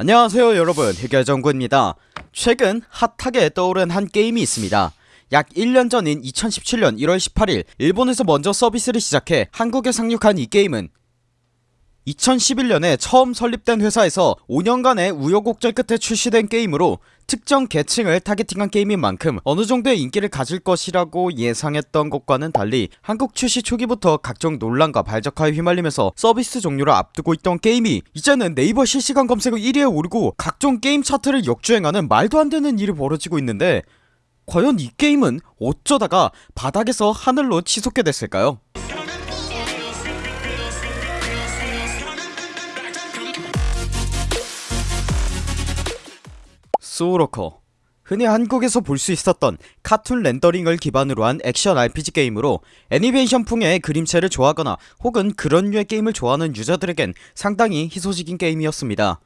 안녕하세요 여러분. 해결정구입니다. 최근 핫하게 떠오른 한 게임이 있습니다. 약 1년 전인 2017년 1월 18일 일본에서 먼저 서비스를 시작해 한국에 상륙한 이 게임은 2011년에 처음 설립된 회사에서 5년간의 우여곡절 끝에 출시된 게임으로 특정 계층을 targeting한 게임인 만큼 어느정도의 인기를 가질 것이라고 예상했던 것과는 달리 한국 출시 초기부터 각종 논란과 발적화에 휘말리면서 서비스 종료를 앞두고 있던 게임이 이제는 네이버 실시간 검색어 1위에 오르고 각종 게임 차트를 역주행하는 말도 안되는 일이 벌어지고 있는데 과연 이 게임은 어쩌다가 바닥에서 하늘로 치솟게 됐을까요? 소울워커. 흔히 한국에서 볼 수 있었던 카툰 렌더링을 기반으로 한 액션 RPG 게임으로 애니메이션풍의 그림체를 좋아하거나 혹은 그런 류의 게임을 좋아하는 유저들에겐 상당히 희소식인 게임이었습니다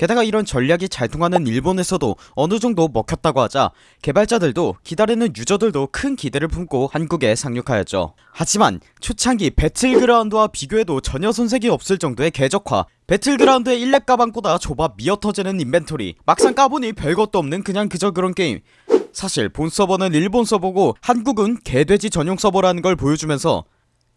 게다가 이런 전략이 잘 통하는 일본에서도 어느정도 먹혔다고 하자 개발자들도 기다리는 유저들도 큰 기대를 품고 한국에 상륙하였죠. 하지만 초창기 배틀그라운드와 비교해도 전혀 손색이 없을 정도의 괴적화 배틀그라운드의 1렙 가방보다 좁아 미어터지는 인벤토리 막상 까보니 별것도 없는 그냥 그저 그런 게임. 사실 본 서버는 일본 서버고 한국은 개돼지 전용 서버라는 걸 보여주면서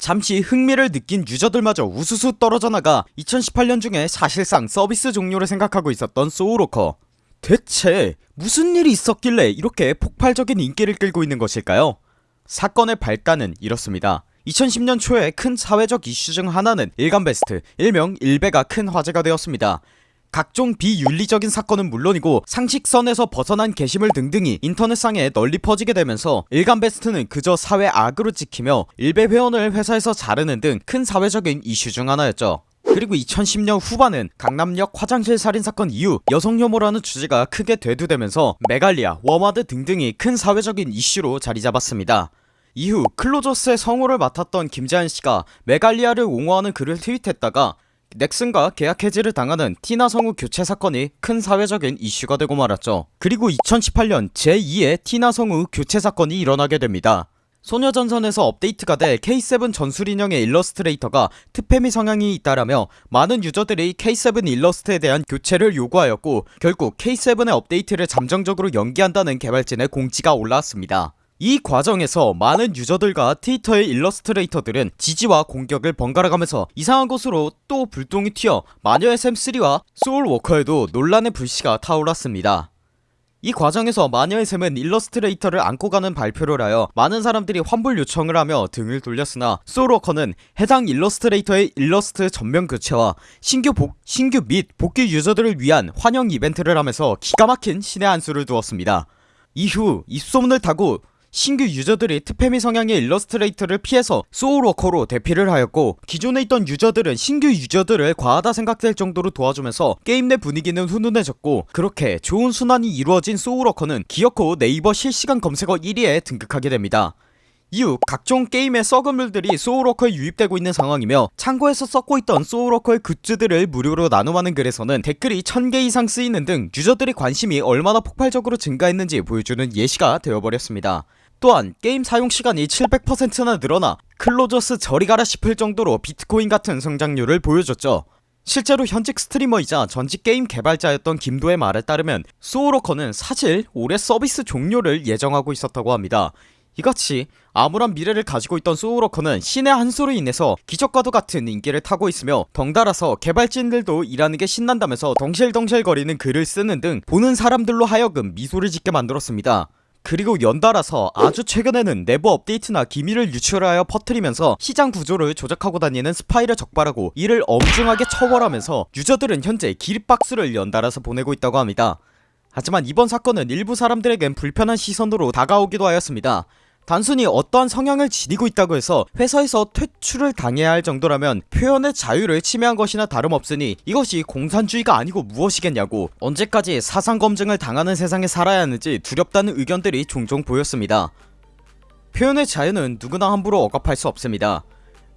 잠시 흥미를 느낀 유저들마저 우수수 떨어져 나가 2018년 중에 사실상 서비스 종료를 생각하고 있었던 소울워커. 대체 무슨 일이 있었길래 이렇게 폭발적인 인기를 끌고 있는 것일까요? 사건의 발단은 이렇습니다. 2010년 초에 큰 사회적 이슈 중 하나는 일간 베스트 일명 일베가 큰 화제가 되었습니다 각종 비윤리적인 사건은 물론이고 상식선에서 벗어난 게시물 등등이 인터넷상에 널리 퍼지게 되면서 일간베스트는 그저 사회 악으로 찍히며 일베 회원을 회사에서 자르는 등 큰 사회적인 이슈 중 하나였죠. 그리고 2010년 후반은 강남역 화장실 살인사건 이후 여성 혐오라는 주제가 크게 대두되면서 메갈리아, 워마드 등등이 큰 사회적인 이슈로 자리잡았습니다. 이후 클로저스의 성우를 맡았던 김자연씨가 메갈리아를 옹호하는 글을 트윗했다가 넥슨과 계약 해지를 당하는 티나 성우 교체 사건이 큰 사회적인 이슈가 되고 말았죠. 그리고 2018년 제2의 티나 성우 교체 사건이 일어나게 됩니다. 소녀전선에서 업데이트가 돼 K7 전술인형의 일러스트레이터가 트페미 성향이 있다라며 많은 유저들이 K7 일러스트에 대한 교체를 요구하였고 결국 K7의 업데이트를 잠정적으로 연기한다는 개발진의 공지가 올라왔습니다 이 과정에서 많은 유저들과 트위터의 일러스트레이터들은 지지와 공격을 번갈아가면서 이상한 곳으로 또 불똥이 튀어 마녀의 샘3와 소울워커에도 논란의 불씨가 타올랐습니다. 이 과정에서 마녀의 샘은 일러스트레이터를 안고 가는 발표를 하여 많은 사람들이 환불 요청을 하며 등을 돌렸으나 소울워커는 해당 일러스트레이터의 일러스트 전면 교체와 신규 복, 신규 및 복귀 유저들을 위한 환영 이벤트를 하면서 기가 막힌 신의 한 수를 두었습니다. 이후 입소문을 타고 신규 유저들이 트페미 성향의 일러스트레이터를 피해서 소울워커로 대피를 하였고 기존에 있던 유저들은 신규 유저들을 과하다 생각될 정도로 도와주면서 게임 내 분위기는 훈훈해졌고 그렇게 좋은 순환이 이루어진 소울워커는 기어코 네이버 실시간 검색어 1위에 등극하게 됩니다. 이후 각종 게임의 썩은 물들이 소울워커에 유입되고 있는 상황이며 창고에서 썩고 있던 소울워커의 굿즈들을 무료로 나눔하는 글에서는 댓글이 1000개 이상 쓰이는 등 유저들의 관심이 얼마나 폭발적으로 증가했는지 보여주는 예시가 되어버렸습니다 또한 게임 사용시간이 700%나 늘어나 클로저스 저리 가라 싶을 정도로 비트코인 같은 성장률을 보여줬죠. 실제로 현직 스트리머이자 전직 게임 개발자였던 김도의 말에 따르면 소울워커는 사실 올해 서비스 종료를 예정하고 있었다고 합니다. 이같이 암울한 미래를 가지고 있던 소울워커는 신의 한 수로 인해서 기적과도 같은 인기를 타고 있으며 덩달아서 개발진들도 일하는 게 신난다면서 덩실덩실거리는 글을 쓰는 등 보는 사람들로 하여금 미소를 짓게 만들었습니다 그리고 연달아서 아주 최근에는 내부 업데이트나 기밀을 유출하여 퍼뜨리면서 시장 구조를 조작하고 다니는 스파이를 적발하고 이를 엄중하게 처벌하면서 유저들은 현재 기립박수를 연달아서 보내고 있다고 합니다. 하지만 이번 사건은 일부 사람들에겐 불편한 시선으로 다가오기도 하였습니다 단순히 어떠한 성향을 지니고 있다고 해서 회사에서 퇴출을 당해야 할 정도라면 표현의 자유를 침해한 것이나 다름없으니 이것이 공산주의가 아니고 무엇이겠냐고 언제까지 사상검증을 당하는 세상에 살아야 하는지 두렵다는 의견들이 종종 보였습니다. 표현의 자유는 누구나 함부로 억압할 수 없습니다.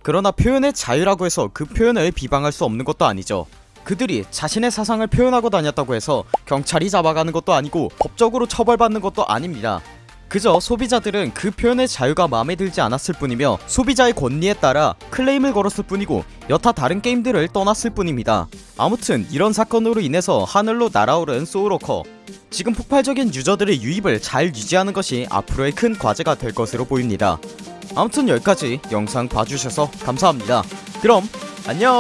그러나 표현의 자유라고 해서 그 표현을 비방할 수 없는 것도 아니죠. 그들이 자신의 사상을 표현하고 다녔다고 해서 경찰이 잡아가는 것도 아니고 법적으로 처벌받는 것도 아닙니다 그저 소비자들은 그 표현의 자유가 마음에 들지 않았을 뿐이며 소비자의 권리에 따라 클레임을 걸었을 뿐이고 여타 다른 게임들을 떠났을 뿐입니다. 아무튼 이런 사건으로 인해서 하늘로 날아오른 소울워커. 지금 폭발적인 유저들의 유입을 잘 유지하는 것이 앞으로의 큰 과제가 될 것으로 보입니다. 아무튼 여기까지 영상 봐주셔서 감사합니다. 그럼 안녕